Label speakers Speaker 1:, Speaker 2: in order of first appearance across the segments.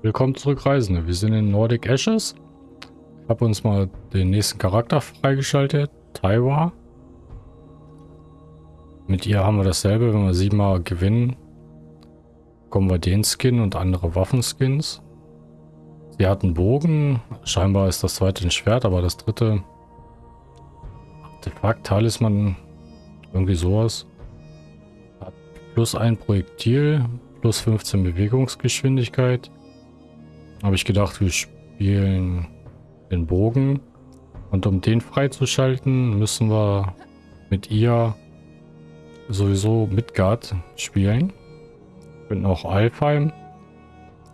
Speaker 1: Willkommen zurück, Reisende. Wir sind in Nordic Ashes. Ich habe uns mal den nächsten Charakter freigeschaltet. Taiwa. Mit ihr haben wir dasselbe. Wenn wir siebenmal gewinnen, bekommen wir den Skin und andere Waffenskins. Sie hat einen Bogen. Scheinbar ist das zweite ein Schwert, aber das dritte Artefakt, Talisman, irgendwie sowas. Hat plus ein Projektil, plus 15 Bewegungsgeschwindigkeit. Habe ich gedacht, wir spielen den Bogen. Und um den freizuschalten, müssen wir mit ihr sowieso Midgard spielen. Und auch Alfheim.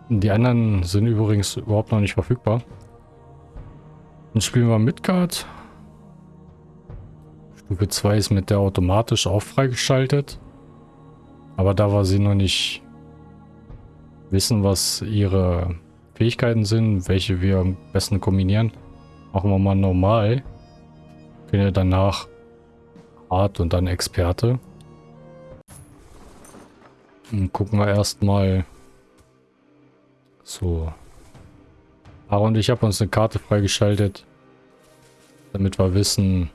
Speaker 1: Die anderen sind übrigens überhaupt noch nicht verfügbar. Dann spielen wir Midgard. Stufe 2 ist mit der automatisch auch freigeschaltet. Aber da wir sie noch nicht wissen, was ihre Fähigkeiten sind, welche wir am besten kombinieren, machen wir mal normal. Können ja danach hart und dann Experte. Dann gucken wir erstmal so. Aaron und ich haben uns eine Karte freigeschaltet, damit wir wissen,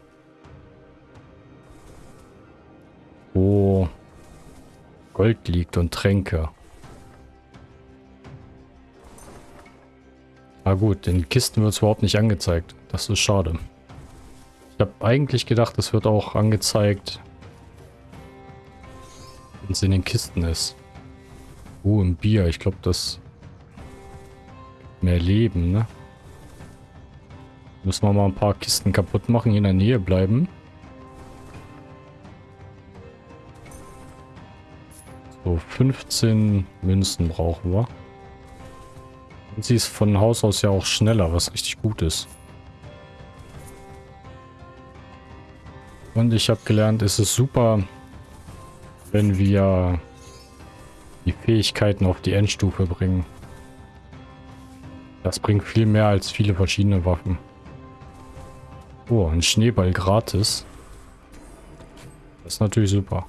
Speaker 1: wo Gold liegt und Tränke. Ah gut, in Kisten wird es überhaupt nicht angezeigt. Das ist schade. Ich habe eigentlich gedacht, es wird auch angezeigt, wenn es in den Kisten ist. Oh, ein Bier. Ich glaube, das mehr Leben, ne? Müssen wir mal ein paar Kisten kaputt machen, hier in der Nähe bleiben. So, 15 Münzen brauchen wir. Und sie ist von Haus aus ja auch schneller, was richtig gut ist. Und ich habe gelernt, es ist super, wenn wir die Fähigkeiten auf die Endstufe bringen. Das bringt viel mehr als viele verschiedene Waffen. Oh, ein Schneeball gratis. Das ist natürlich super.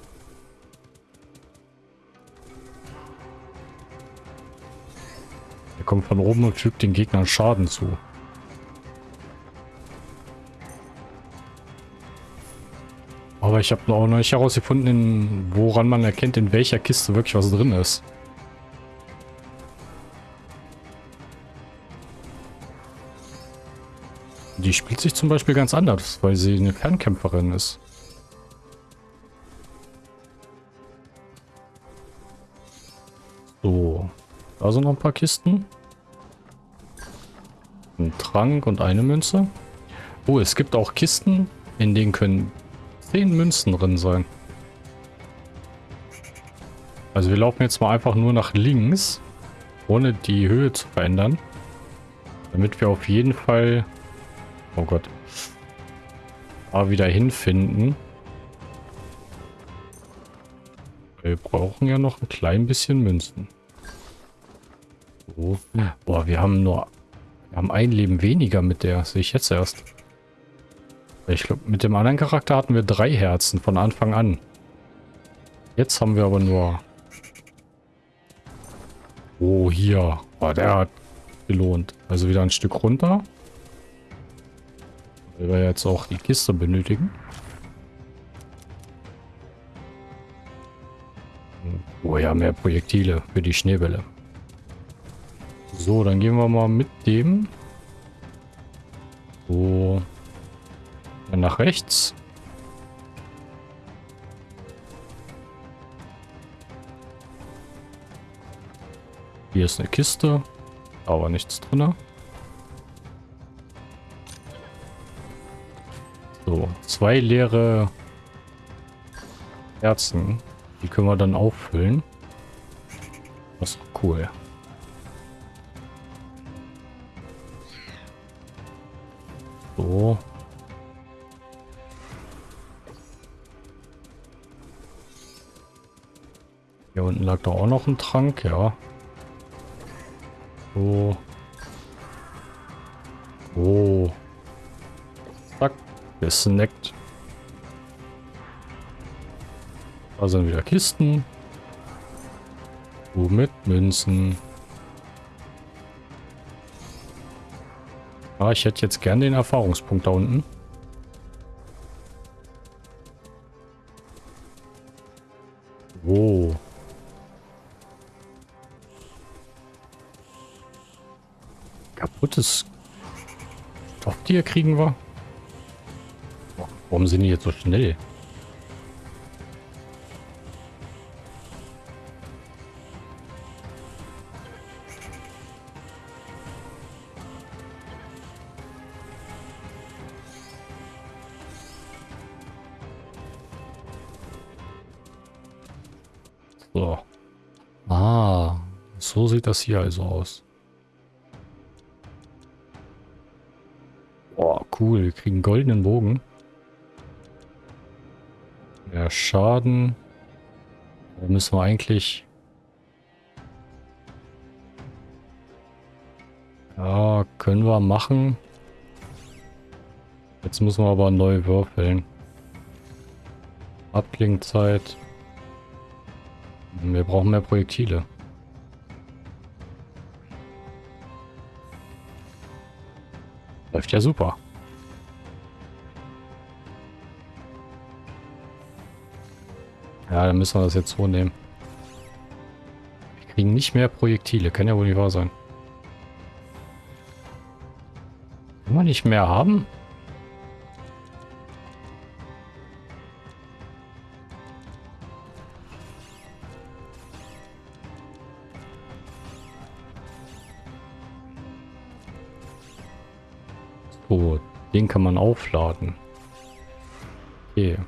Speaker 1: Er kommt von oben und fügt den Gegnern Schaden zu. Aber ich habe noch nicht herausgefunden, woran man erkennt, in welcher Kiste wirklich was drin ist. Die spielt sich zum Beispiel ganz anders, weil sie eine Fernkämpferin ist. Da sind noch ein paar Kisten. Ein Trank und eine Münze. Oh, es gibt auch Kisten, in denen können 10 Münzen drin sein. Also wir laufen jetzt mal einfach nur nach links, ohne die Höhe zu verändern. Damit wir auf jeden Fall Oh Gott. Da wieder hinfinden. Wir brauchen ja noch ein klein bisschen Münzen. So. Boah, wir haben nur... Wir haben ein Leben weniger mit der. Sehe ich jetzt erst. Ich glaube, mit dem anderen Charakter hatten wir drei Herzen von Anfang an. Jetzt haben wir aber nur... Oh, hier. Boah, der hat gelohnt. Also wieder ein Stück runter. Weil wir jetzt auch die Kiste benötigen. Oh ja, mehr Projektile für die Schneewelle. So, dann gehen wir mal mit dem. So. Dann nach rechts. Hier ist eine Kiste. Aber nichts drin. So, zwei leere Herzen. Die können wir dann auffüllen. Das ist cool. hinten lag da auch noch ein Trank, ja. So. Oh. Zack. Gesnackt. Da sind wieder Kisten. So mit Münzen. Ah, ich hätte jetzt gern den Erfahrungspunkt da unten. Stofftier kriegen wir? Warum sind die jetzt so schnell? So. Ah, so sieht das hier also aus. Cool. Wir kriegen goldenen Bogen. Ja, Schaden. Da müssen wir eigentlich... Ja, können wir machen. Jetzt müssen wir aber neu würfeln. Abklingzeit. Wir brauchen mehr Projektile. Läuft ja super. Ja, dann müssen wir das jetzt so nehmen. Wir kriegen nicht mehr Projektile. Kann ja wohl nicht wahr sein. Wenn wir nicht mehr haben? So, den kann man aufladen. Okay.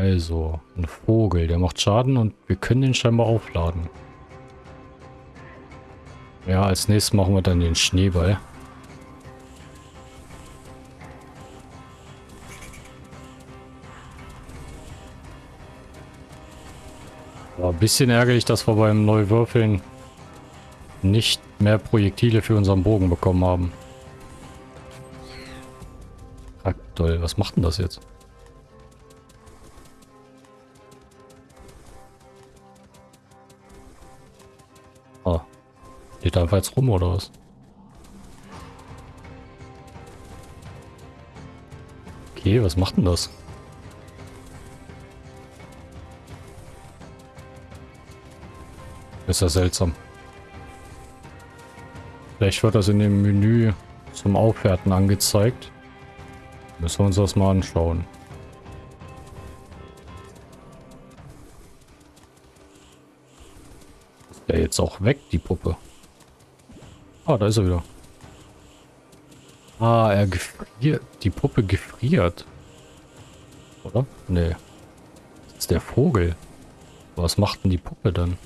Speaker 1: Also, ein Vogel, der macht Schaden und wir können den scheinbar aufladen. Ja, als nächstes machen wir dann den Schneeball. War ein bisschen ärgerlich, dass wir beim Neuwürfeln nicht mehr Projektile für unseren Bogen bekommen haben. Toll, was macht denn das jetzt? Steht da einfach jetzt rum oder was? Okay, was macht denn das? Ist ja seltsam. Vielleicht wird das in dem Menü zum Aufwerten angezeigt. Müssen wir uns das mal anschauen. Jetzt auch weg, die Puppe? Ah, da ist er wieder. Ah, er gefriert. Die Puppe gefriert. Oder? Nee. Das ist der Vogel. Was macht denn die Puppe dann?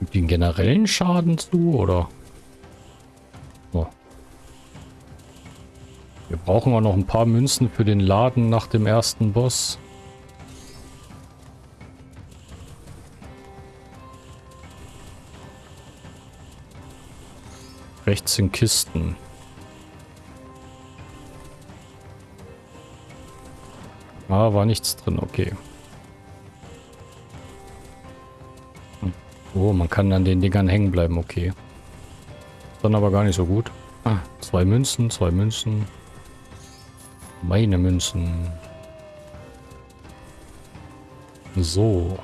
Speaker 1: Gibt den generellen Schaden zu, oder? Oh. Wir brauchen auch noch ein paar Münzen für den Laden nach dem ersten Boss. Rechts sind Kisten. Ah, war nichts drin, okay. Hm. Oh, man kann an den Dingern hängen bleiben, okay. Dann aber gar nicht so gut. Ah, zwei Münzen, zwei Münzen. Meine Münzen. So.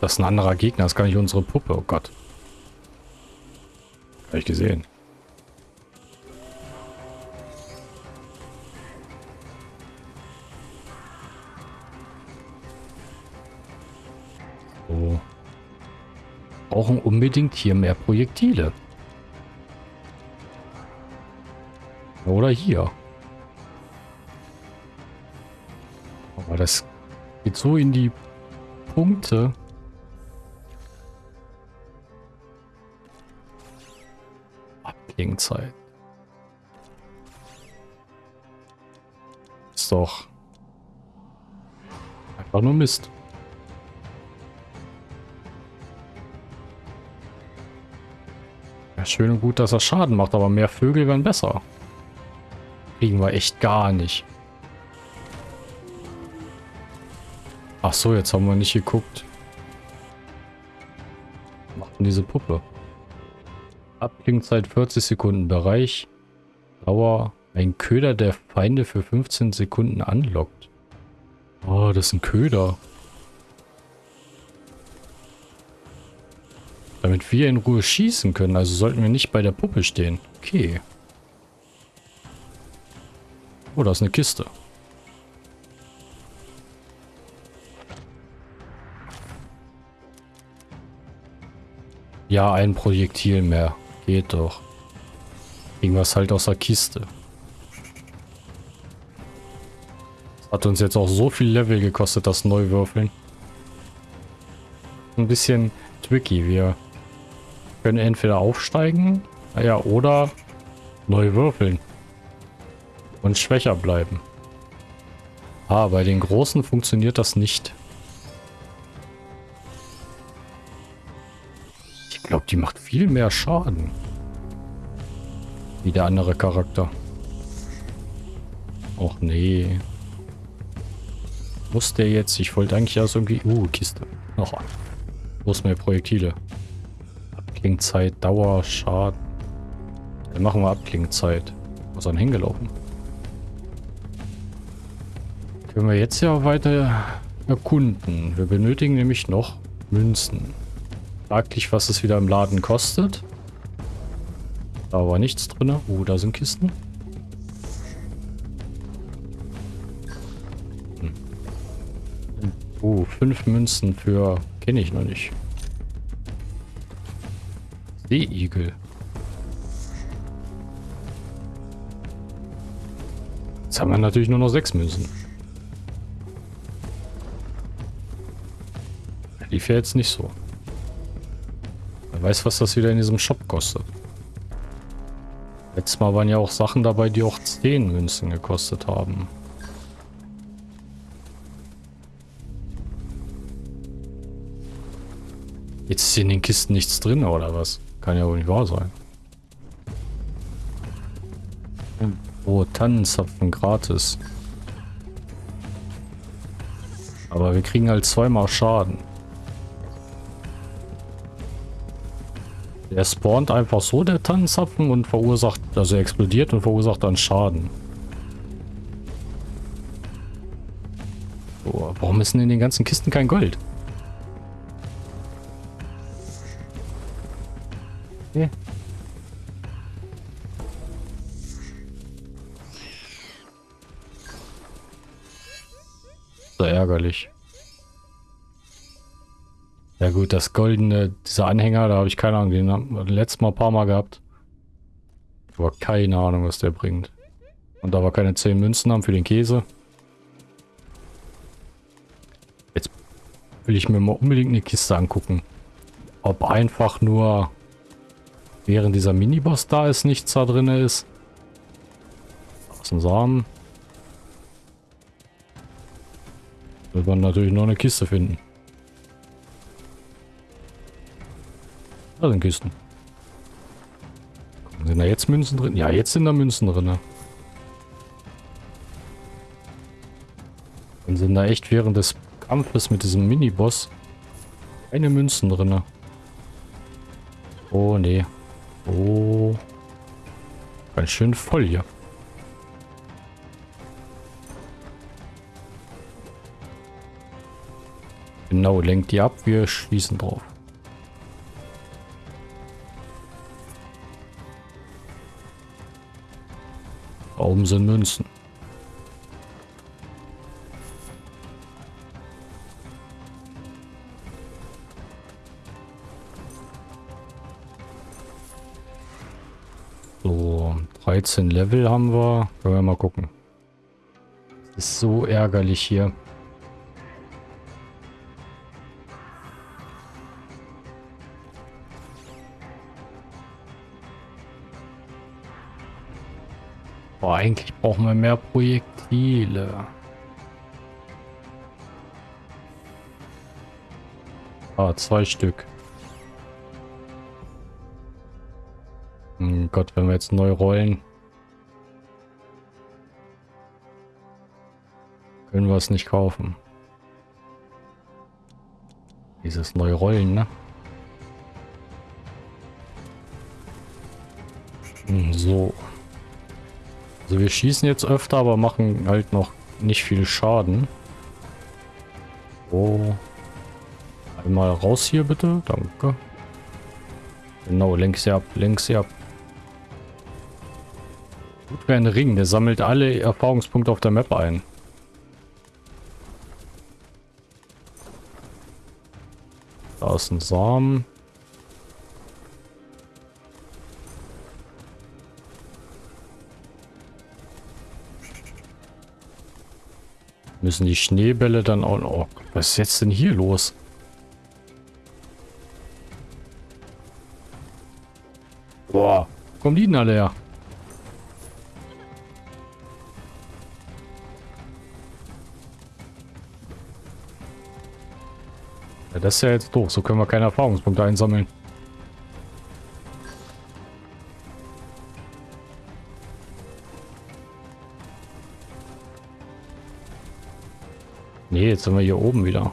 Speaker 1: Das ist ein anderer Gegner, das ist gar nicht unsere Puppe. Oh Gott. Habe ich gesehen. So. Brauchen unbedingt hier mehr Projektile. Oder hier. Aber das geht so in die Punkte. Abklingzeit. Ist doch einfach nur Mist. Ja, schön und gut, dass er Schaden macht, aber mehr Vögel wären besser. Kriegen wir echt gar nicht. Ach so, jetzt haben wir nicht geguckt. Was macht denn diese Puppe? Abklingzeit 40 Sekunden. Bereich. Dauer. Ein Köder, der Feinde für 15 Sekunden anlockt. Oh, das ist ein Köder. Damit wir in Ruhe schießen können. Also sollten wir nicht bei der Puppe stehen. Okay. Oh, da ist eine Kiste. Ja, ein Projektil mehr. Geht doch. Irgendwas halt aus der Kiste. Das hat uns jetzt auch so viel Level gekostet, das Neuwürfeln. Ein bisschen tricky. Wir können entweder aufsteigen, ja, oder neu würfeln. Und schwächer bleiben. Ah, bei den Großen funktioniert das nicht. Die macht viel mehr Schaden. Wie der andere Charakter. Och nee. Muss der jetzt? Ich wollte eigentlich erst irgendwie... Uh, Kiste. Noch. Wo ist mehr Projektile? Abklingzeit, Dauer, Schaden. Dann machen wir Abklingzeit. Was ist dann hingelaufen? Können wir jetzt ja weiter erkunden. Wir benötigen nämlich noch Münzen. Fraglich, was es wieder im Laden kostet. Da war nichts drin. Oh, da sind Kisten. Hm. Oh, fünf Münzen für... Kenne ich noch nicht. Seeigel. Jetzt haben wir natürlich nur noch sechs Münzen. Lief ja jetzt nicht so. Weiß, was das wieder in diesem Shop kostet. Letztes Mal waren ja auch Sachen dabei, die auch 10 Münzen gekostet haben. Jetzt ist in den Kisten nichts drin, oder was? Kann ja wohl nicht wahr sein. Oh, Tannenzapfen gratis. Aber wir kriegen halt zweimal Schaden. Der spawnt einfach so, der Tannenzapfen, und verursacht, also er explodiert und verursacht dann Schaden. So, warum ist denn in den ganzen Kisten kein Gold? Okay. So ärgerlich. Ja gut, das goldene, dieser Anhänger, da habe ich keine Ahnung, den haben wir letztes Mal ein paar Mal gehabt. Aber keine Ahnung, was der bringt. Und da wir keine 10 Münzen haben für den Käse. Jetzt will ich mir mal unbedingt eine Kiste angucken. Ob einfach nur während dieser Miniboss da ist, nichts da drin ist. Aus dem Samen. Wird man natürlich noch eine Kiste finden. Da sind Kisten. Sind da jetzt Münzen drin? Ja, jetzt sind da Münzen drin. Dann sind da echt während des Kampfes mit diesem Miniboss keine Münzen drin. Oh, nee. Oh. Ganz schön voll hier. Genau, lenkt die ab, wir schießen drauf. Warum sind Münzen? So, 13 Level haben wir. Können wir mal gucken. Das ist so ärgerlich hier. Eigentlich brauchen wir mehr Projektile. Ah, zwei Stück. Hm Gott, wenn wir jetzt neu rollen. Können wir es nicht kaufen. Dieses neue Rollen, ne? Hm, so. Also wir schießen jetzt öfter, aber machen halt noch nicht viel Schaden. Oh. Einmal raus hier bitte. Danke. Genau, links ab, links ab. Gut wie ein Ring, der sammelt alle Erfahrungspunkte auf der Map ein. Da ist ein Samen. Müssen die Schneebälle dann auch... Oh, was ist jetzt denn hier los? Boah, kommen die denn alle her? Ja, das ist ja jetzt doof. So können wir keine Erfahrungspunkte einsammeln. Jetzt sind wir hier oben wieder.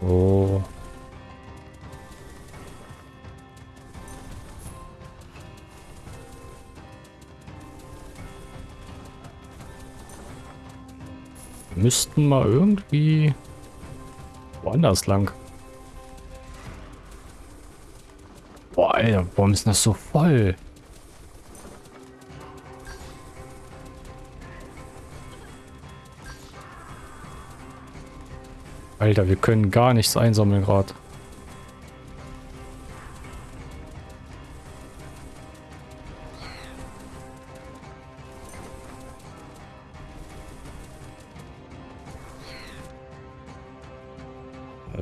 Speaker 1: Oh. Wir müssten mal irgendwie woanders lang. Boah, Alter, warum ist das so voll? Alter, wir können gar nichts einsammeln gerade.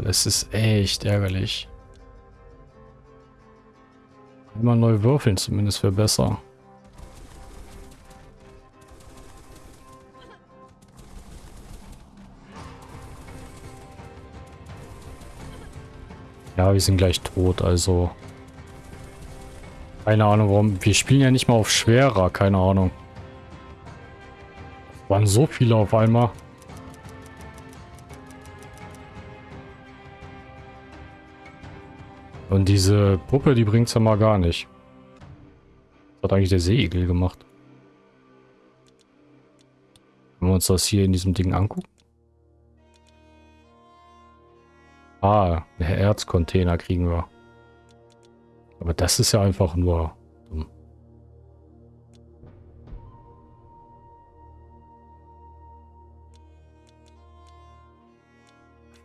Speaker 1: Das ist echt ärgerlich. Einmal neu würfeln zumindest wäre besser. Wir sind gleich tot, also... Keine Ahnung, warum... Wir spielen ja nicht mal auf schwerer, keine Ahnung. Waren so viele auf einmal. Und diese Puppe, die bringt's ja mal gar nicht. Was hat eigentlich der Seeigel gemacht? Können wir uns das hier in diesem Ding angucken? Ah, der Erzcontainer kriegen wir. Aber das ist ja einfach nur dumm.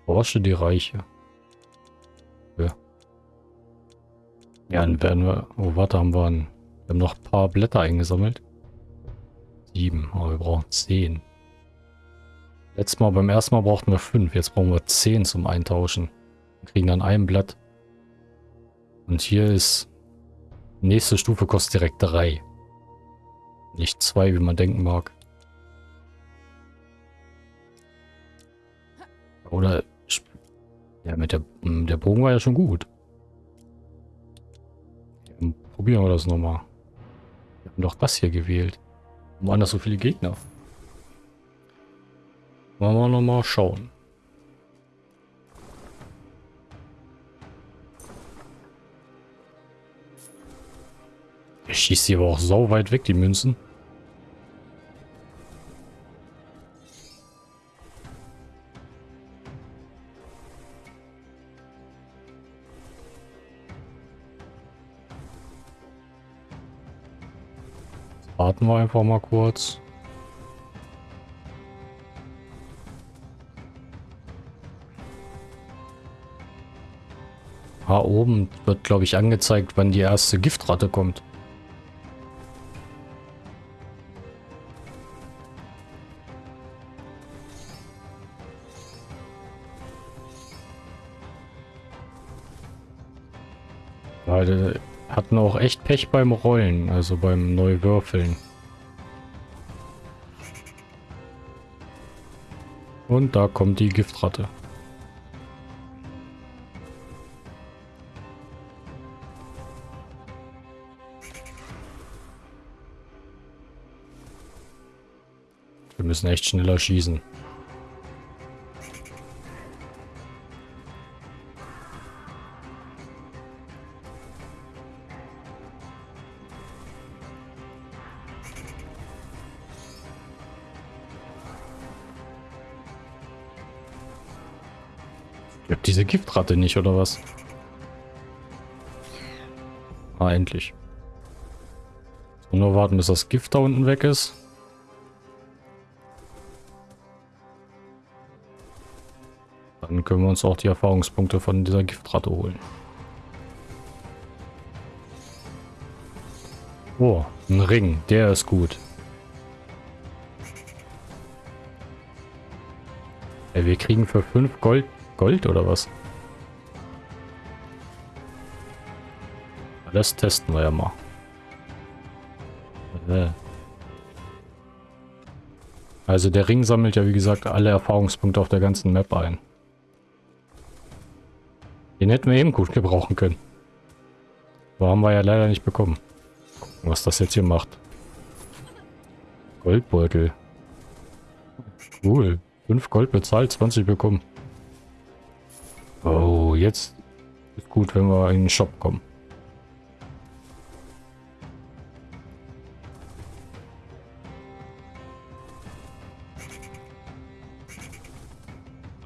Speaker 1: Forsche die Reiche. Ja. Ja, dann werden wir... Oh, warte, haben wir, ein, wir haben noch ein paar Blätter eingesammelt. Sieben, aber wir brauchen zehn. Letztes Mal, beim ersten Mal brauchten wir fünf. Jetzt brauchen wir zehn zum Eintauschen. Wir kriegen dann ein Blatt. Und hier ist... Nächste Stufe kostet direkt drei. Nicht zwei, wie man denken mag. Oder... Ja, mit der, der Bogen war ja schon gut. Probieren wir das nochmal. Wir haben doch das hier gewählt. Warum waren das so viele Gegner? Wollen wir nochmal schauen. Er schießt sie aber auch so weit weg, die Münzen. Warten wir einfach mal kurz. Ah, oben wird, glaube ich, angezeigt, wann die erste Giftratte kommt. Leute hatten auch echt Pech beim Rollen, also beim Neuwürfeln. Und da kommt die Giftratte. Wir müssen echt schneller schießen. Ich hab diese Giftratte nicht, oder was? Ah, endlich. So, nur warten, bis das Gift da unten weg ist. Dann können wir uns auch die Erfahrungspunkte von dieser Giftratte holen. Oh, ein Ring. Der ist gut. Ey, wir kriegen für 5 Gold... Gold oder was? Das testen wir ja mal. Äh. Also der Ring sammelt ja wie gesagt alle Erfahrungspunkte auf der ganzen Map ein. Den hätten wir eben gut gebrauchen können. Aber haben wir ja leider nicht bekommen. Gucken, was das jetzt hier macht. Goldbeutel. Cool. 5 Gold bezahlt, 20 bekommen. Oh, jetzt ist gut, wenn wir in den Shop kommen.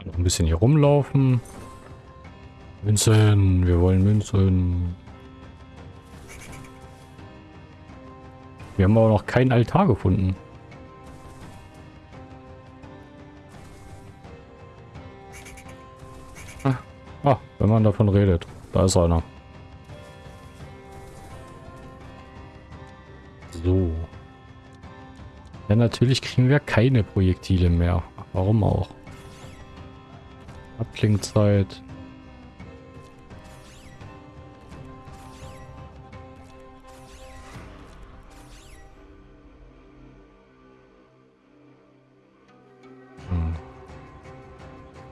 Speaker 1: Noch ein bisschen hier rumlaufen. Münzen, wir wollen Münzen. Wir haben aber noch keinen Altar gefunden. Ah, wenn man davon redet. Da ist einer. So. Ja, natürlich kriegen wir keine Projektile mehr. Warum auch? Abklingzeit.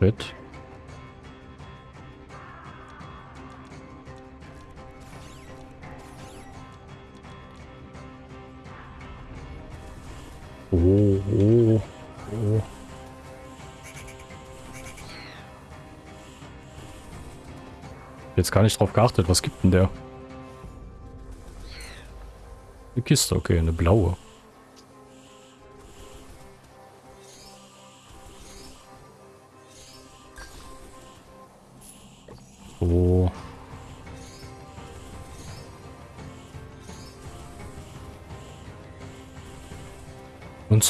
Speaker 1: Bett. Oh, oh, oh. Jetzt gar nicht drauf geachtet. Was gibt denn der? Eine Kiste, okay, eine blaue.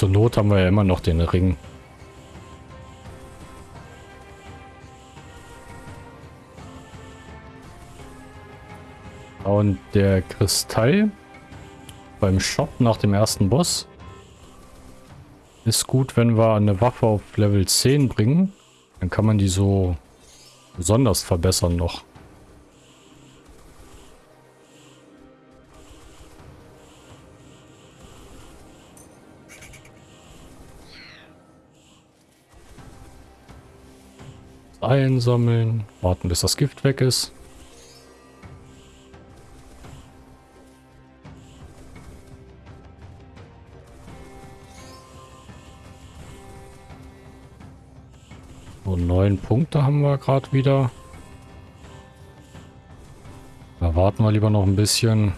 Speaker 1: Zur Not haben wir ja immer noch den Ring. Und der Kristall beim Shop nach dem ersten Boss ist gut, wenn wir eine Waffe auf Level 10 bringen. Dann kann man die so besonders verbessern noch. Einsammeln, warten bis das Gift weg ist. So, neun Punkte haben wir gerade wieder. Da warten wir lieber noch ein bisschen.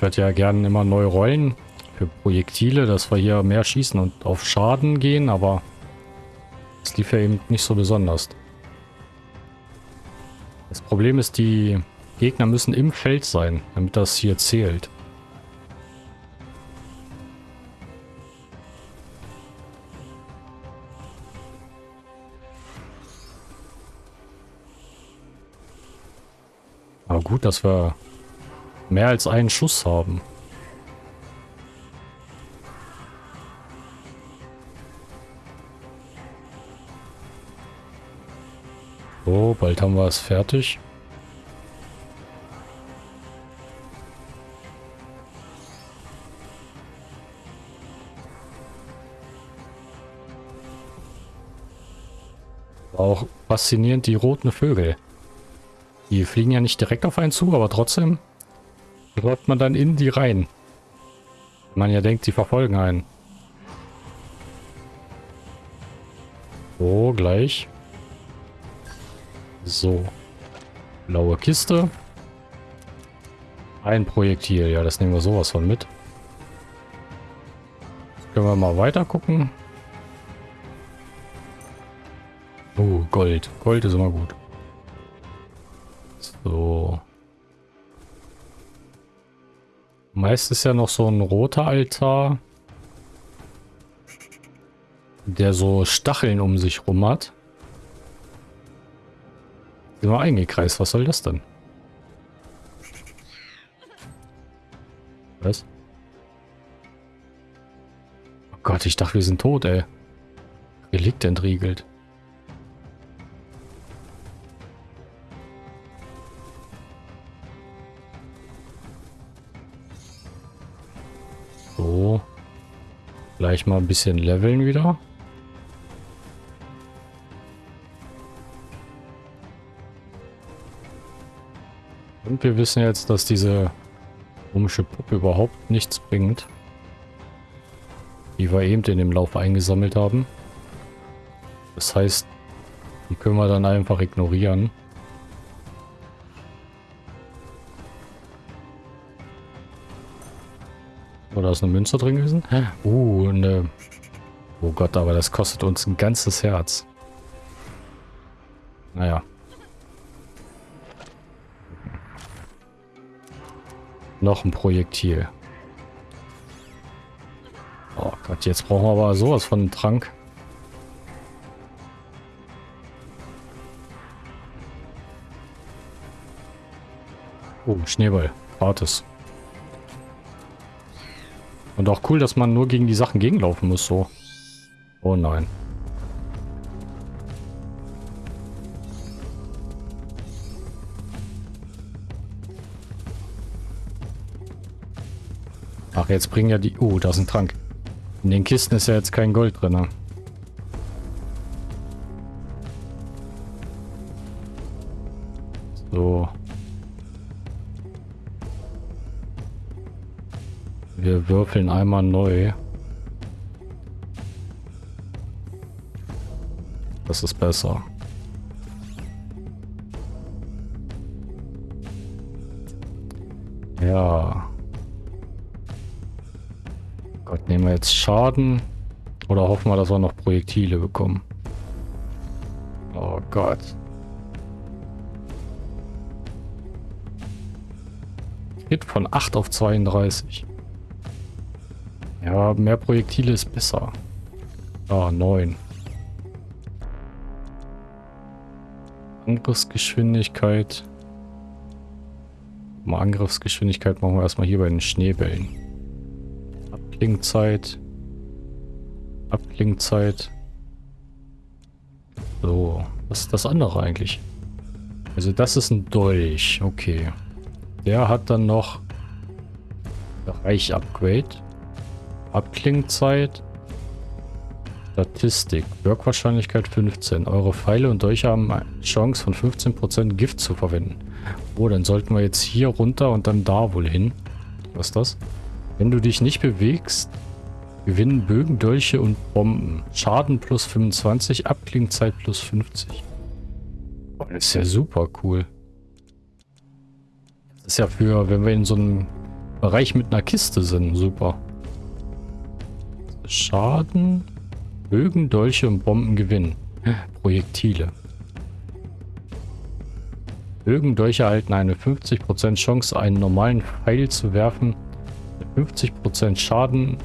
Speaker 1: Ich werde ja gerne immer neu rollen für Projektile, dass wir hier mehr schießen und auf Schaden gehen, aber das lief ja eben nicht so besonders. Das Problem ist, die Gegner müssen im Feld sein, damit das hier zählt. Aber gut, dass wir mehr als einen Schuss haben. So, bald haben wir es fertig. Auch faszinierend, die roten Vögel. Die fliegen ja nicht direkt auf einen zu, aber trotzdem läuft man dann in die rein. Man ja denkt, sie verfolgen einen. So, gleich. So. Blaue Kiste. Ein Projektil. Ja, das nehmen wir sowas von mit. Können wir mal weiter gucken. Oh, Gold. Gold ist immer gut. Meist ist ja noch so ein roter Altar, der so Stacheln um sich rum hat. Sind wir eingekreist. Was soll das denn? Was? Oh Gott, ich dachte, wir sind tot, ey. Relikt entriegelt. So. Gleich mal ein bisschen leveln wieder. Und wir wissen jetzt, dass diese komische Puppe überhaupt nichts bringt. Die wir eben in dem Lauf eingesammelt haben. Das heißt, die können wir dann einfach ignorieren. Oder ist eine Münze drin gewesen? Uh, eine... Oh Gott, aber das kostet uns ein ganzes Herz. Naja. Noch ein Projektil. Oh Gott, jetzt brauchen wir aber sowas von einem Trank. Oh, Schneeball. Gratis. Und auch cool, dass man nur gegen die Sachen gegenlaufen muss, so. Oh nein. Ach, jetzt bringen ja die... Oh, da ist ein Trank. In den Kisten ist ja jetzt kein Gold drin. Ne? Würfeln einmal neu. Das ist besser. Ja. Gott, nehmen wir jetzt Schaden? Oder hoffen wir, dass wir noch Projektile bekommen? Oh Gott. Hit von 8 auf 32. Ja, mehr Projektile ist besser. Ah, 9. Angriffsgeschwindigkeit. Mal Angriffsgeschwindigkeit machen wir erstmal hier bei den Schneebällen. Abklingzeit. Abklingzeit. So, was ist das andere eigentlich? Also das ist ein Dolch, okay. Der hat dann noch Bereich-Upgrade. Abklingzeit. Statistik. Wirkwahrscheinlichkeit 15. Eure Pfeile und Dolche haben eine Chance von 15% Gift zu verwenden. Oh, dann sollten wir jetzt hier runter und dann da wohl hin. Was ist das? Wenn du dich nicht bewegst, gewinnen Bögen, Dolche und Bomben. Schaden plus 25, Abklingzeit plus 50. Oh, das ist ja super cool. Das ist ja für, wenn wir in so einem Bereich mit einer Kiste sind, super. Schaden, Bögen, Dolche und Bomben gewinnen. Projektile. Bögen, Dolche erhalten eine 50% Chance, einen normalen Pfeil zu werfen, der 50% Schaden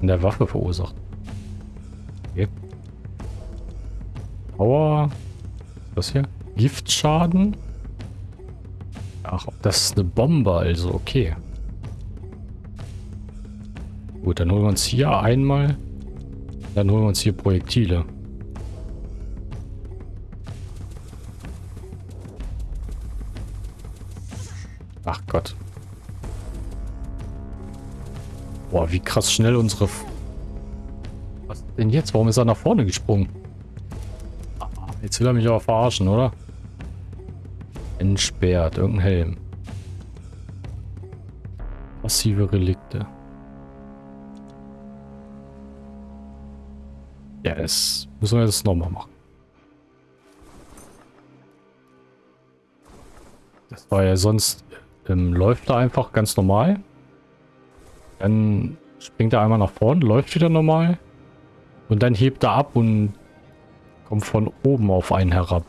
Speaker 1: in der Waffe verursacht. Okay. Power. Was hier? Giftschaden. Ach, das ist eine Bombe, also okay. Gut, dann holen wir uns hier einmal. Dann holen wir uns hier Projektile. Ach Gott. Boah, wie krass schnell unsere... Was denn jetzt? Warum ist er nach vorne gesprungen? Ah, jetzt will er mich aber verarschen, oder? Entsperrt. Irgendein Helm. Passive Relikte. Das müssen wir jetzt nochmal machen. Das war ja sonst, ähm, läuft da einfach ganz normal. Dann springt er einmal nach vorne, läuft wieder normal. Und dann hebt er ab und kommt von oben auf einen herab.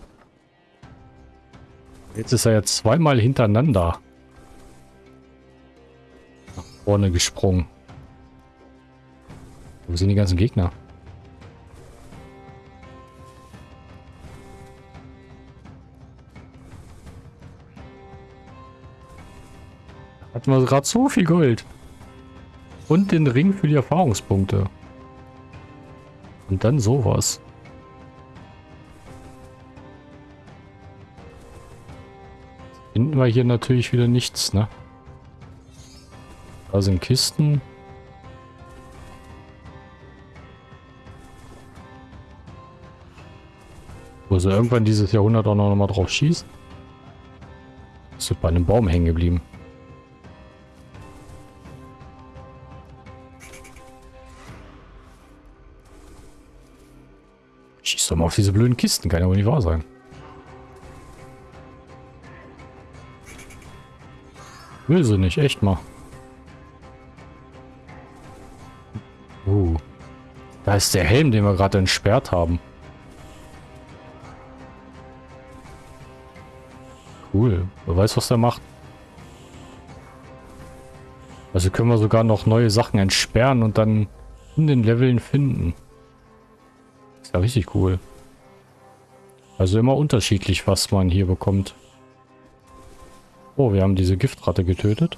Speaker 1: Jetzt ist er ja zweimal hintereinander nach vorne gesprungen. Wo sind die ganzen Gegner? Hatten wir gerade so viel Gold. Und den Ring für die Erfahrungspunkte. Und dann sowas. Finden wir hier natürlich wieder nichts, ne? Da sind Kisten. Wo sie irgendwann dieses Jahrhundert auch noch mal drauf schießt. Ist bei einem Baum hängen geblieben. Schieß doch mal auf diese blöden Kisten, kann ja wohl nicht wahr sein. Will sie nicht, echt mal. Uh. Da ist der Helm, den wir gerade entsperrt haben. Cool. Wer weiß, was der macht. Also können wir sogar noch neue Sachen entsperren und dann in den Leveln finden. Ist ja richtig cool. Also immer unterschiedlich, was man hier bekommt. Oh, wir haben diese Giftratte getötet.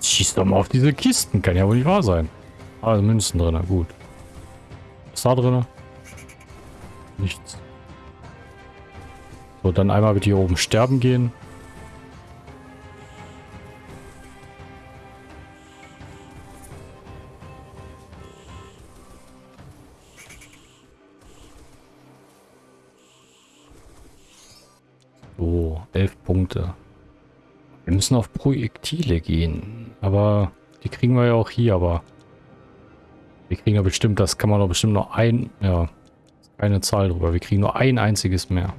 Speaker 1: Schieß doch mal auf diese Kisten. Kann ja wohl nicht wahr sein. Ah, Münzen drin. Gut. Was da drin? Nichts. So, dann einmal mit hier oben sterben gehen. Müssen auf Projektile gehen. Aber die kriegen wir ja auch hier, aber wir kriegen ja bestimmt, das kann man doch bestimmt nur ein, ja, keine Zahl drüber. Wir kriegen nur ein einziges mehr.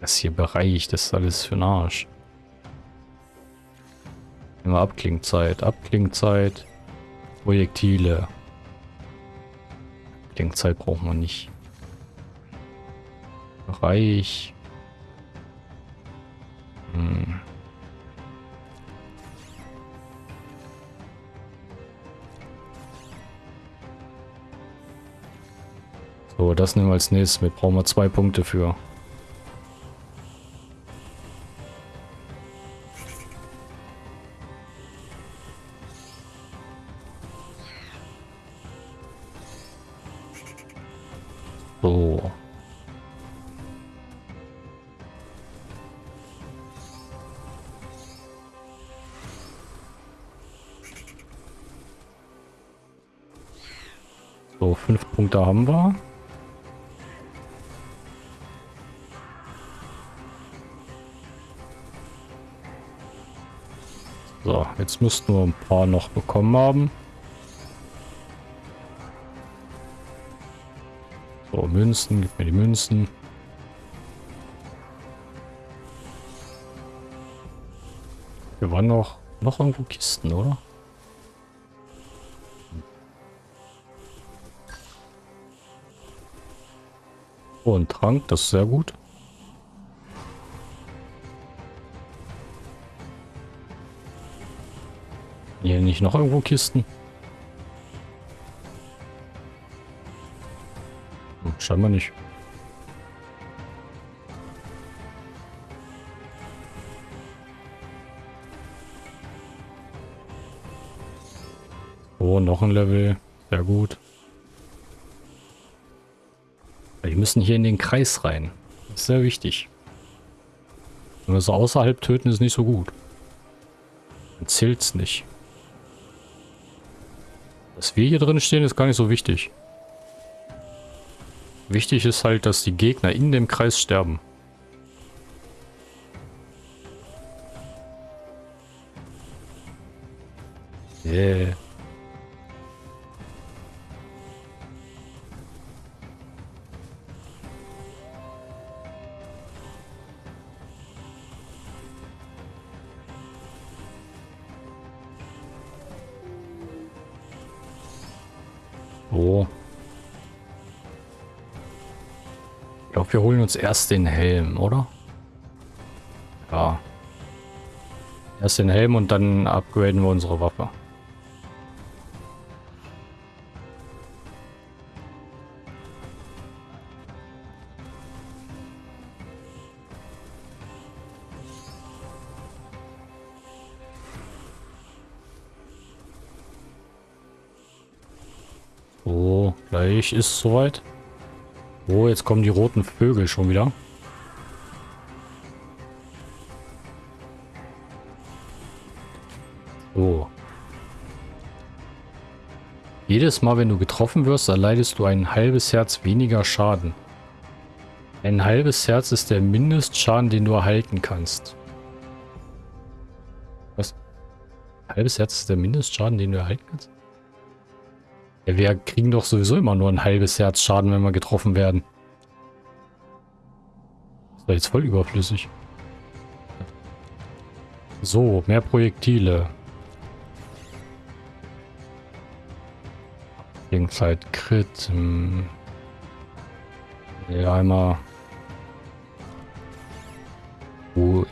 Speaker 1: Das hier Bereich, das ist alles für den Arsch. Immer Abklingzeit, Abklingzeit, Projektile. Abklingzeit brauchen wir nicht. Bereich. Hm. So, das nehmen wir als nächstes mit. Brauchen wir zwei Punkte für. Punkte haben wir. So, jetzt müssten wir ein paar noch bekommen haben. So, Münzen, gib mir die Münzen. Hier waren noch, noch irgendwo Kisten, oder? Oh, ein Trank, das ist sehr gut. Hier nicht noch irgendwo Kisten? Hm, scheinbar nicht. Oh, noch ein Level. Sehr gut. Müssen hier in den Kreis rein. Das ist sehr wichtig. Wenn wir so außerhalb töten, ist nicht so gut. Dann zählt es nicht. Dass wir hier drin stehen, ist gar nicht so wichtig. Wichtig ist halt, dass die Gegner in dem Kreis sterben. So. Ich glaube, wir holen uns erst den Helm, oder? Ja. Erst den Helm und dann upgraden wir unsere Waffe. Gleich ist soweit. Oh, jetzt kommen die roten Vögel schon wieder. So. Jedes Mal, wenn du getroffen wirst, erleidest du ein halbes Herz weniger Schaden. Ein halbes Herz ist der Mindestschaden, den du erhalten kannst. Was? Ein halbes Herz ist der Mindestschaden, den du erhalten kannst? Ja, wir kriegen doch sowieso immer nur ein halbes Herz Schaden, wenn wir getroffen werden. Das war jetzt voll überflüssig. So, mehr Projektile. Gegenzeit Crit. Hm. Ja, einmal. Oh.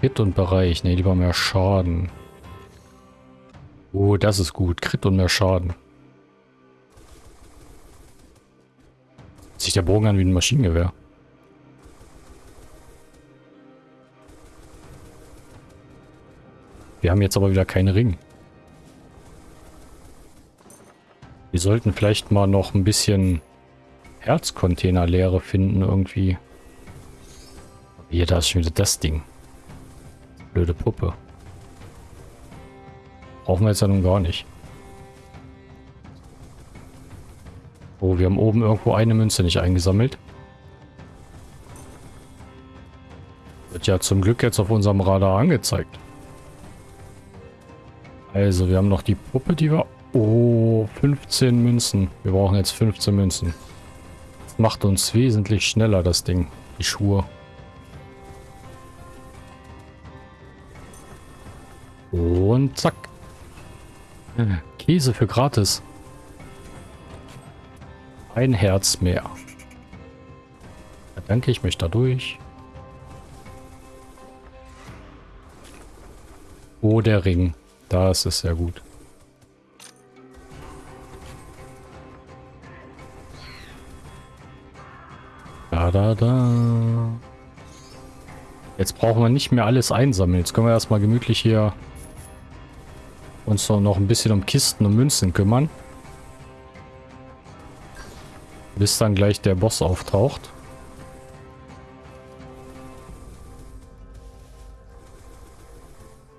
Speaker 1: Crit und Bereich. Ne, lieber mehr Schaden. Das ist gut. Crit und mehr Schaden. Sich der Bogen an wie ein Maschinengewehr. Wir haben jetzt aber wieder keinen Ring. Wir sollten vielleicht mal noch ein bisschen Herzcontainer-Leere finden irgendwie. Hier, da ist schon wieder das Ding. Blöde Puppe. Brauchen wir jetzt ja nun gar nicht. Oh, wir haben oben irgendwo eine Münze nicht eingesammelt. Wird ja zum Glück jetzt auf unserem Radar angezeigt. Also, wir haben noch die Puppe, die wir... Oh, 15 Münzen. Wir brauchen jetzt 15 Münzen. Das macht uns wesentlich schneller, das Ding. Die Schuhe. Und zack. Käse für gratis. Ein Herz mehr. Ja, danke, ich möchte da durch. Oh, der Ring. Das ist sehr gut. Da, da, da. Jetzt brauchen wir nicht mehr alles einsammeln. Jetzt können wir erstmal gemütlich hier uns noch ein bisschen um Kisten und Münzen kümmern. Bis dann gleich der Boss auftaucht.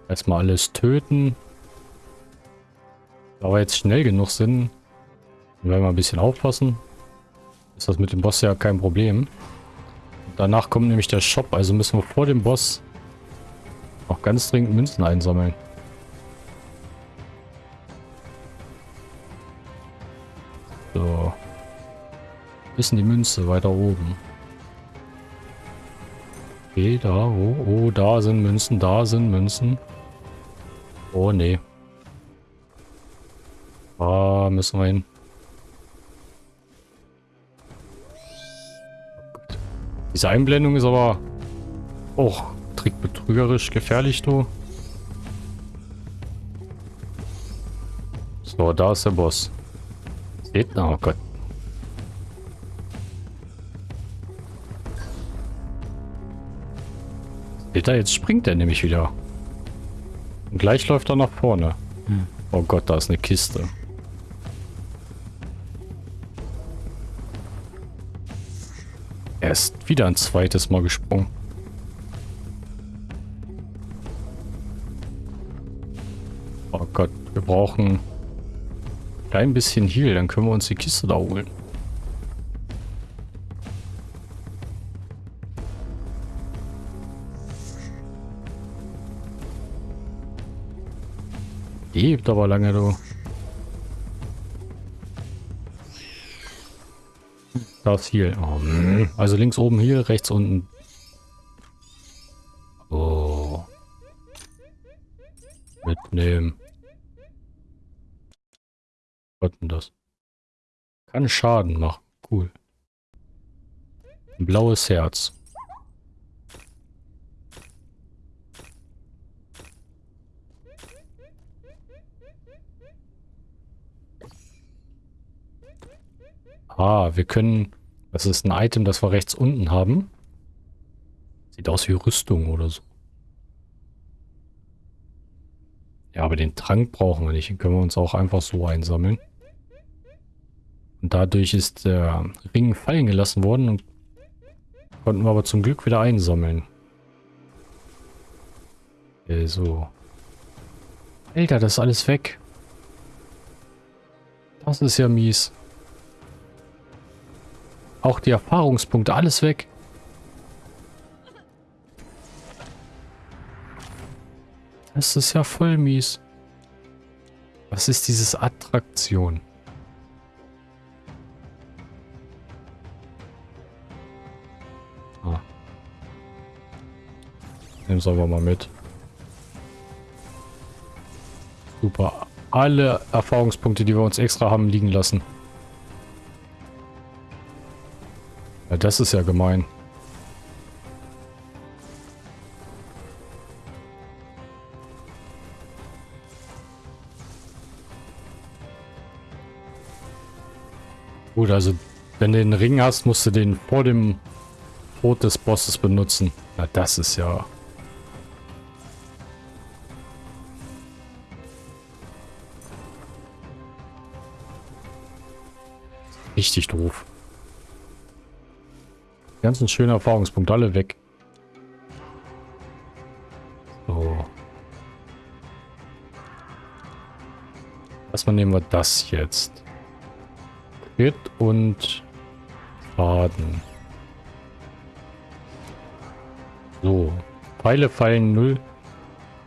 Speaker 1: Erstmal alles töten. Da wir jetzt schnell genug sind, werden wir ein bisschen aufpassen. Ist das mit dem Boss ja kein Problem. Danach kommt nämlich der Shop, also müssen wir vor dem Boss auch ganz dringend Münzen einsammeln. So. Ist die Münze weiter oben? Okay, da, oh, oh, da sind Münzen, da sind Münzen. Oh, nee. Da müssen wir hin. Diese Einblendung ist aber auch oh, trickbetrügerisch gefährlich, du. So, da ist der Boss. Seht, oh Gott. Seht ihr, jetzt springt er nämlich wieder. Und gleich läuft er nach vorne. Hm. Oh Gott, da ist eine Kiste. Er ist wieder ein zweites Mal gesprungen. Oh Gott, wir brauchen klein bisschen Heal, dann können wir uns die Kiste da holen. Lebt aber lange, du. Das hier. Oh, also links oben hier, rechts unten. Oh. Mitnehmen. Was denn das? Kann Schaden machen. Cool. Ein blaues Herz. Ah, wir können... Das ist ein Item, das wir rechts unten haben. Sieht aus wie Rüstung oder so. Ja, aber den Trank brauchen wir nicht. Den können wir uns auch einfach so einsammeln. Und dadurch ist der Ring fallen gelassen worden und konnten wir aber zum Glück wieder einsammeln. Okay, so. Alter, das ist alles weg. Das ist ja mies. Auch die Erfahrungspunkte, alles weg. Das ist ja voll mies. Was ist dieses Attraktion? Nehmen wir aber mal mit. Super. Alle Erfahrungspunkte, die wir uns extra haben liegen lassen. Ja, das ist ja gemein. Gut, also wenn du den Ring hast, musst du den vor dem Tod des Bosses benutzen. Na, das ist ja... Richtig doof. Die ganzen schönen Erfahrungspunkte alle weg. So. Erstmal nehmen wir das jetzt. Crit und Schaden. So. Pfeile fallen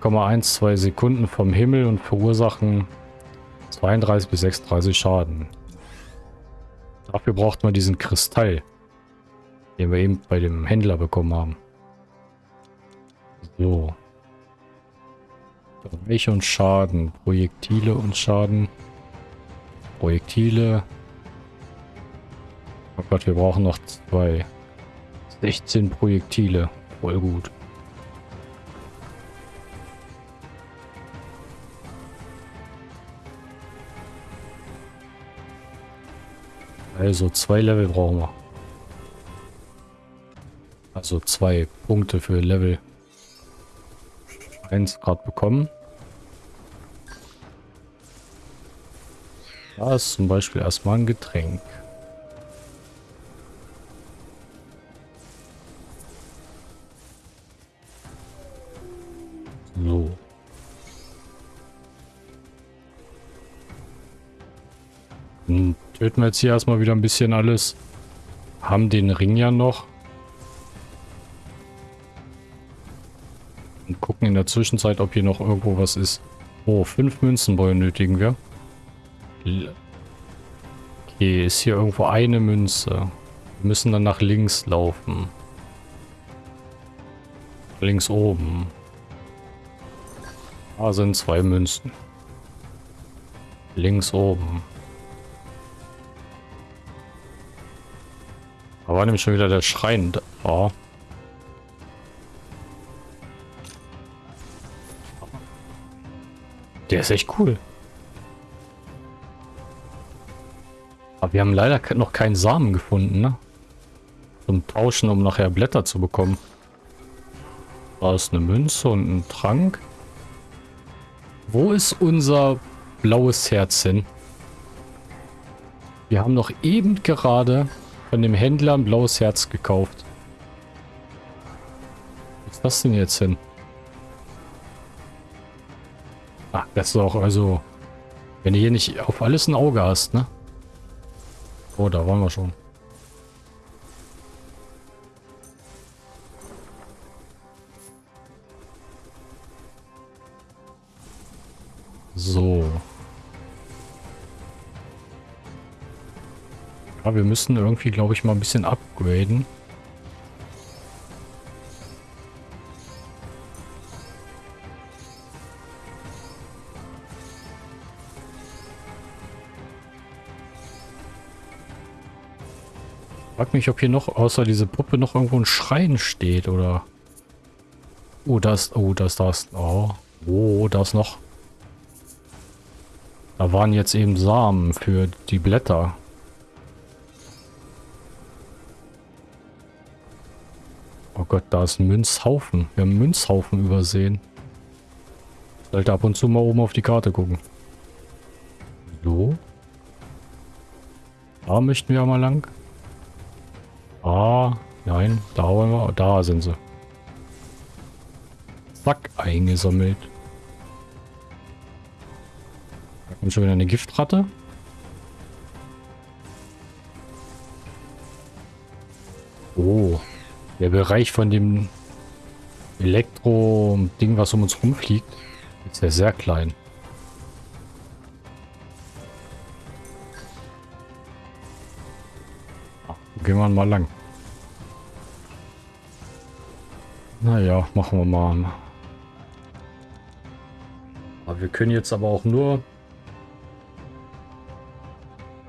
Speaker 1: 0,12 Sekunden vom Himmel und verursachen 32 bis 36 Schaden. Dafür braucht man diesen Kristall, den wir eben bei dem Händler bekommen haben. So. Bereich und Schaden. Projektile und Schaden. Projektile. Oh Gott, wir brauchen noch zwei. 16 Projektile. Voll gut. Also zwei Level brauchen wir. Also zwei Punkte für Level 1 gerade bekommen. Da ist zum Beispiel erstmal ein Getränk. So. Dann töten wir jetzt hier erstmal wieder ein bisschen alles. Haben den Ring ja noch. Und gucken in der Zwischenzeit, ob hier noch irgendwo was ist. Oh, fünf Münzen benötigen wir. Okay, ist hier irgendwo eine Münze. Wir müssen dann nach links laufen. Links oben. Da sind zwei Münzen. Links oben. Da war nämlich schon wieder der Schrein. Oh. Der ist echt cool. Aber wir haben leider noch keinen Samen gefunden, ne? Zum Tauschen, um nachher Blätter zu bekommen. Da ist eine Münze und ein Trank. Wo ist unser blaues Herz hin? Wir haben noch eben gerade von dem Händler ein blaues Herz gekauft. Was ist das denn jetzt hin? Ach, das ist auch also... Wenn du hier nicht auf alles ein Auge hast, ne? Oh, da waren wir schon. So. Wir müssen irgendwie, glaube ich, mal ein bisschen upgraden. Frag mich, ob hier noch außer diese Puppe noch irgendwo ein Schrein steht oder. Oh, das, oh, das, das, oh, oh, das noch. Da waren jetzt eben Samen für die Blätter. Gott, da ist ein Münzhaufen. Wir haben einen Münzhaufen übersehen. Sollte ab und zu mal oben auf die Karte gucken. So. Da möchten wir mal lang. Ah, nein, da wollen wir. Da sind sie. Zack, eingesammelt. Da kommt schon wieder eine Giftratte. Der Bereich von dem Elektro-Ding, was um uns rumfliegt, ist ja sehr klein. Gehen wir mal lang. Naja, machen wir mal. Aber wir können jetzt aber auch nur...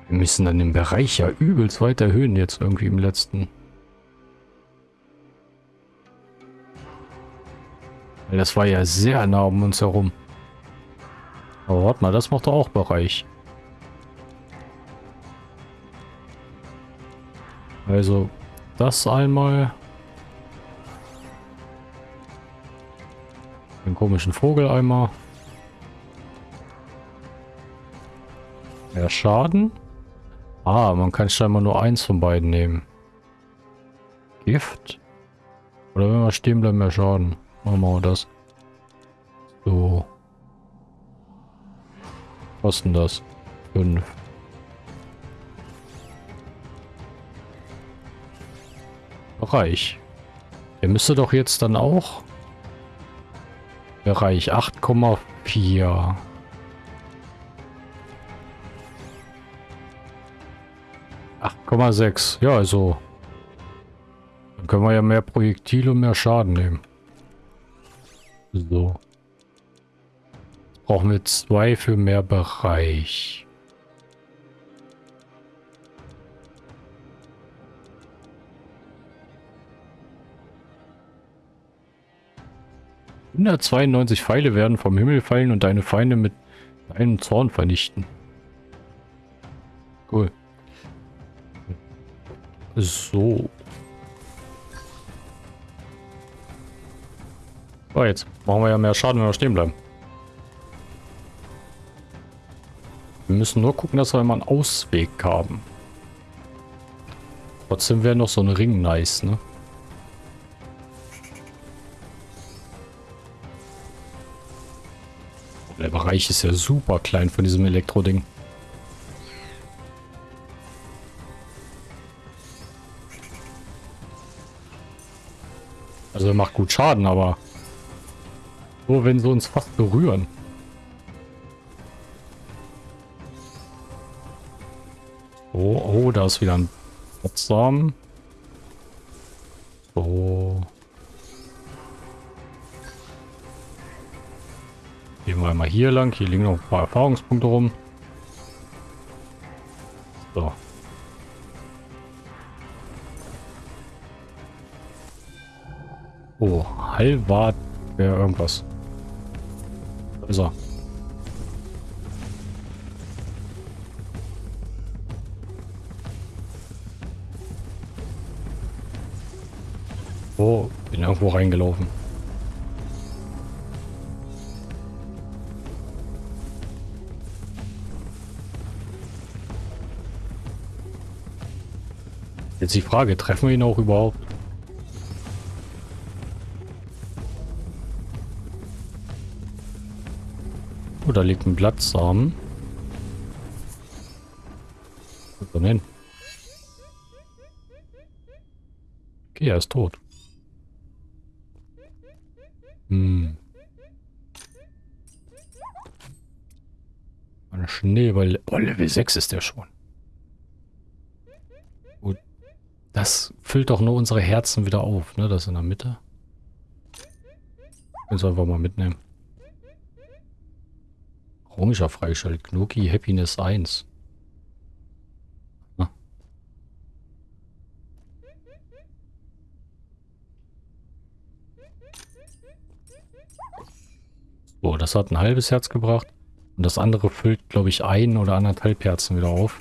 Speaker 1: Wir müssen dann den Bereich ja übelst weit erhöhen jetzt irgendwie im letzten. Das war ja sehr nah um uns herum. Aber warte mal, das macht doch auch Bereich. Also das einmal. Den komischen Vogel einmal. Mehr Schaden. Ah, man kann scheinbar nur eins von beiden nehmen. Gift. Oder wenn wir stehen bleiben, mehr Schaden. Machen wir das. So. Was denn das? Fünf. Bereich. Der müsste doch jetzt dann auch Bereich 8,4. Komma sechs. Ja, also. Dann können wir ja mehr Projektile und mehr Schaden nehmen. So. Brauchen wir zwei für mehr Bereich. 192 Pfeile werden vom Himmel fallen und deine Feinde mit deinem Zorn vernichten. Cool. So. Oh, jetzt machen wir ja mehr Schaden, wenn wir stehen bleiben. Wir müssen nur gucken, dass wir mal einen Ausweg haben. Trotzdem wäre noch so ein Ring nice, ne? Der Bereich ist ja super klein von diesem Elektro-Ding. Also macht gut Schaden, aber nur wenn sie uns fast berühren. Oh, oh, da ist wieder ein Potsdam. So. Gehen wir mal hier lang. Hier liegen noch ein paar Erfahrungspunkte rum. So. Oh, Halbwart wäre irgendwas. Ist er. Oh, bin irgendwo reingelaufen. Jetzt die Frage, treffen wir ihn auch überhaupt? Da liegt ein Blattsamen. Wo hin? Okay, er ist tot. Hm. Eine Schneeball. Oh, Level 6 ist der schon. Das füllt doch nur unsere Herzen wieder auf, ne? Das in der Mitte. Können wir einfach mal mitnehmen. Komischer freigeschaltet. Knoki Happiness 1. Ah. So, das hat ein halbes Herz gebracht. Und das andere füllt, glaube ich, ein oder anderthalb Herzen wieder auf.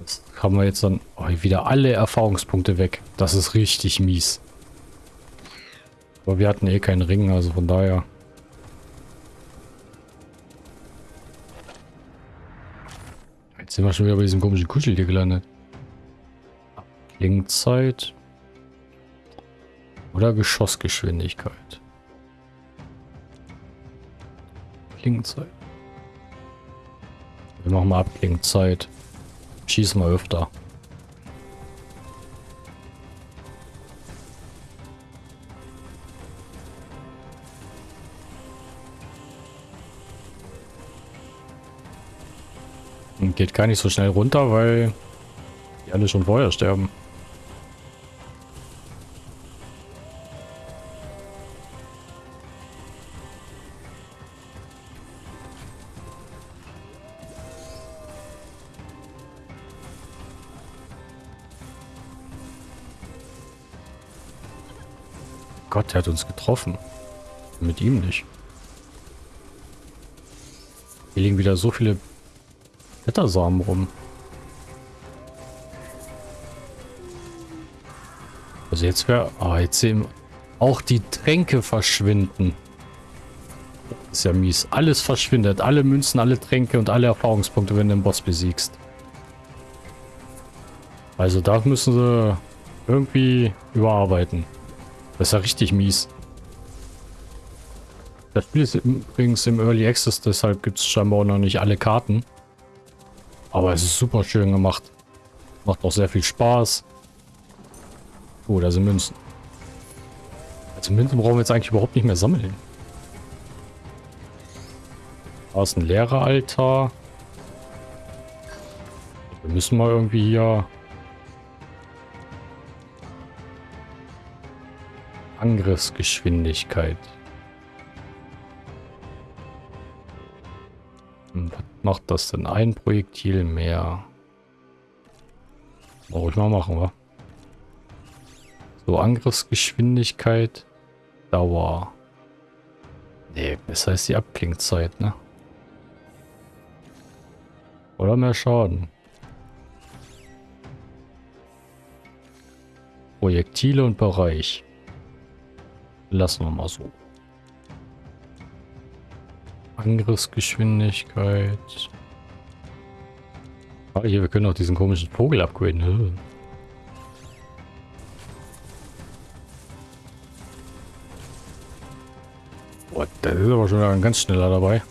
Speaker 1: Das haben wir jetzt dann oh, wieder alle Erfahrungspunkte weg. Das ist richtig mies. Aber wir hatten eh keinen Ring, also von daher... sind wir schon wieder bei diesem komischen Kuscheltier gelandet. Klingzeit. Oder Geschossgeschwindigkeit. Klingzeit. Wir machen mal Abklingzeit. Schießen wir öfter. Geht gar nicht so schnell runter, weil die alle schon vorher sterben. Gott, der hat uns getroffen. Mit ihm nicht. Hier liegen wieder so viele Blättersamen rum. Also jetzt wäre... Ah, jetzt sehen auch die Tränke verschwinden. Das ist ja mies. Alles verschwindet. Alle Münzen, alle Tränke und alle Erfahrungspunkte, wenn du den Boss besiegst. Also da müssen sie irgendwie überarbeiten. Das ist ja richtig mies. Das Spiel ist übrigens im Early Access, deshalb gibt es scheinbar auch noch nicht alle Karten. Aber es ist super schön gemacht. Macht auch sehr viel Spaß. Oh, da sind Münzen. Also Münzen brauchen wir jetzt eigentlich überhaupt nicht mehr sammeln. Da ist ein Lehreraltar. Wir müssen mal irgendwie hier... Angriffsgeschwindigkeit. Macht das denn? Ein Projektil mehr. Brauche ich mal machen, wa? So, Angriffsgeschwindigkeit, Dauer. Nee, besser ist die Abklingzeit, ne? Oder mehr Schaden. Projektile und Bereich. Lassen wir mal so. Angriffsgeschwindigkeit. Ah, hier, wir können auch diesen komischen Vogel upgraden. Boah, der ist aber schon ein ganz schneller dabei.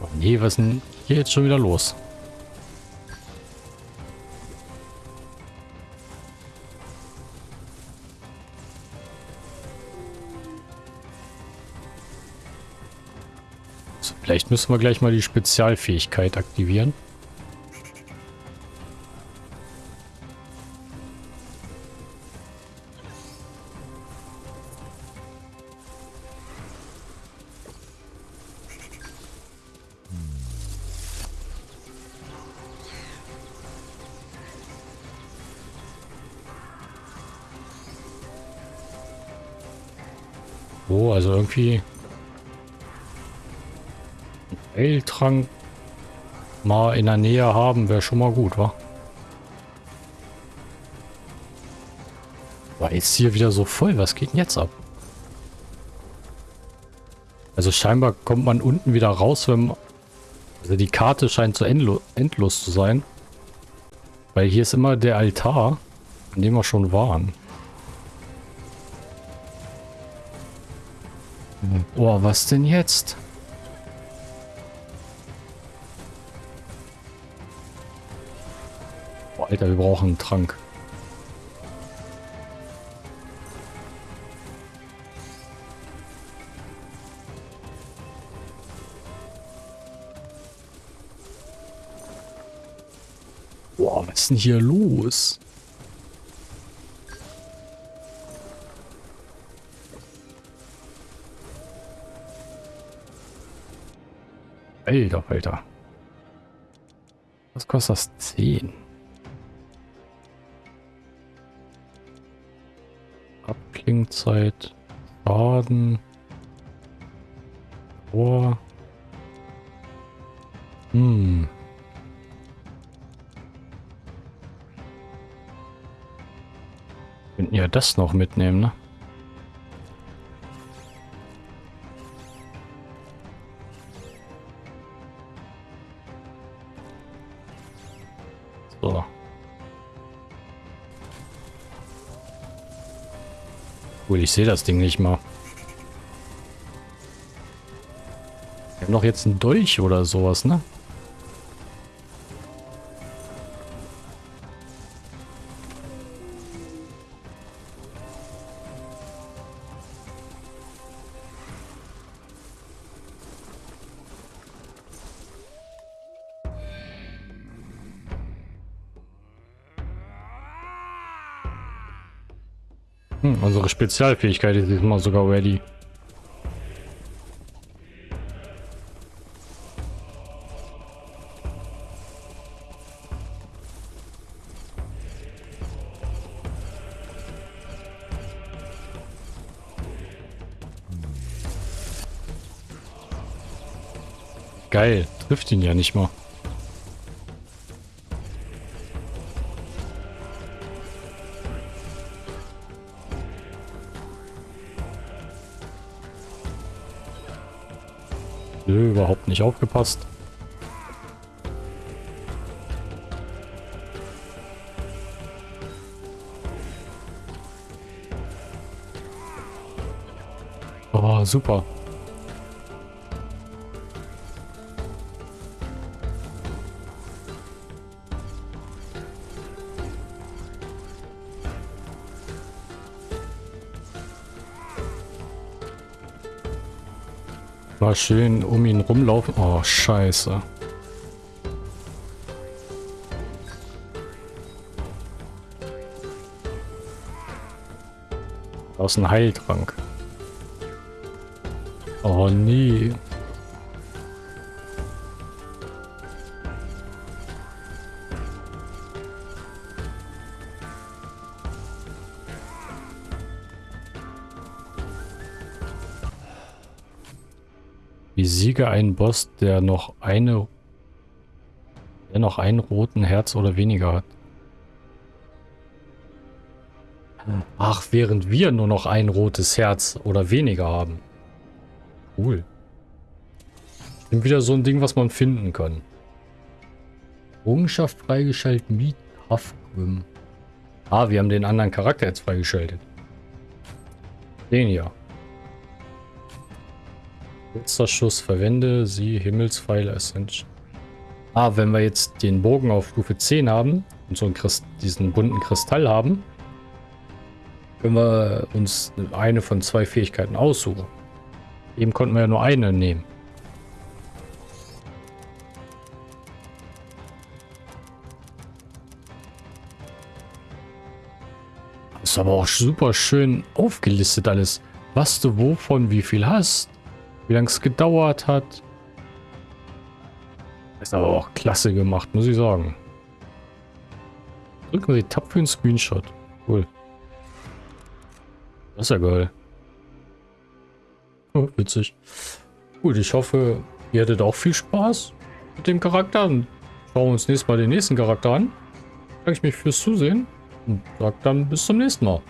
Speaker 1: Oh nee, was ist denn hier jetzt schon wieder los? Vielleicht müssen wir gleich mal die Spezialfähigkeit aktivieren. Oh, also irgendwie Heiltrank mal in der Nähe haben, wäre schon mal gut, wa? War jetzt hier wieder so voll. Was geht denn jetzt ab? Also scheinbar kommt man unten wieder raus, wenn... Also die Karte scheint so endlo endlos zu sein. Weil hier ist immer der Altar, an dem wir schon waren. Oh, was denn jetzt? Alter, wir brauchen einen Trank. Boah, was ist denn hier los? Alter, Alter. Was kostet das? 10. Klingzeit, Schaden, Ohr. Hm. Könnten ja das noch mitnehmen, ne? So. Cool, ich sehe das Ding nicht mal. Wir haben doch jetzt einen Dolch oder sowas, ne? Spezialfähigkeit ist diesmal sogar ready. Geil, trifft ihn ja nicht mal. Nicht aufgepasst. Oh, super. Mal schön um ihn rumlaufen. Oh, scheiße. Aus einem Heiltrank. Oh nee. Besiege einen Boss, der noch eine der noch einen roten Herz oder weniger hat. Ach, während wir nur noch ein rotes Herz oder weniger haben. Cool. Stimmt wieder so ein Ding, was man finden kann. Errungenschaft freigeschaltet, Meet Hafgrim. Ah, wir haben den anderen Charakter jetzt freigeschaltet. Den hier. Letzter Schuss verwende sie Himmelspfeile Ascension. Ah, wenn wir jetzt den Bogen auf Stufe 10 haben und so diesen bunten Kristall haben, können wir uns eine von zwei Fähigkeiten aussuchen. Eben konnten wir ja nur eine nehmen. Ist aber auch super schön aufgelistet alles. Was du wovon wie viel hast. Wie lange es gedauert hat. Ist aber auch klasse gemacht, muss ich sagen. Drücken Sie Tab für einen Screenshot. Cool. Das ist ja geil. Oh, witzig. Gut, ich hoffe, ihr hattet auch viel Spaß mit dem Charakter. Und schauen wir uns nächstes Mal den nächsten Charakter an. Danke ich mich fürs Zusehen und sage dann bis zum nächsten Mal.